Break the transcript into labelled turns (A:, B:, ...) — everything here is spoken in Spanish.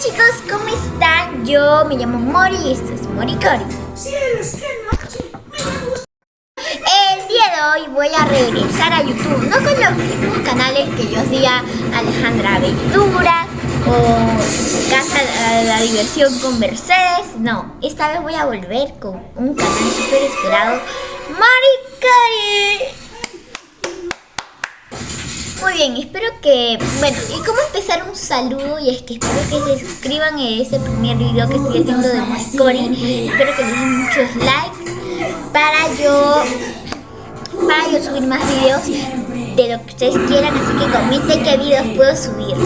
A: chicos, ¿cómo están? Yo me llamo Mori y esto es Moricori. El día de hoy voy a regresar a YouTube, no con los mismos canales que yo hacía Alejandra Aventuras o Casa de la Diversión con Mercedes, no, esta vez voy a volver con un canal súper esperado, Moricori. Muy bien, espero que... Bueno, ¿y cómo empezar un saludo? Y es que espero que se suscriban a este primer video que estoy haciendo de Moricori. Espero que den muchos likes para yo... Para yo subir más videos de lo que ustedes quieran. Así que comenten qué videos puedo subir.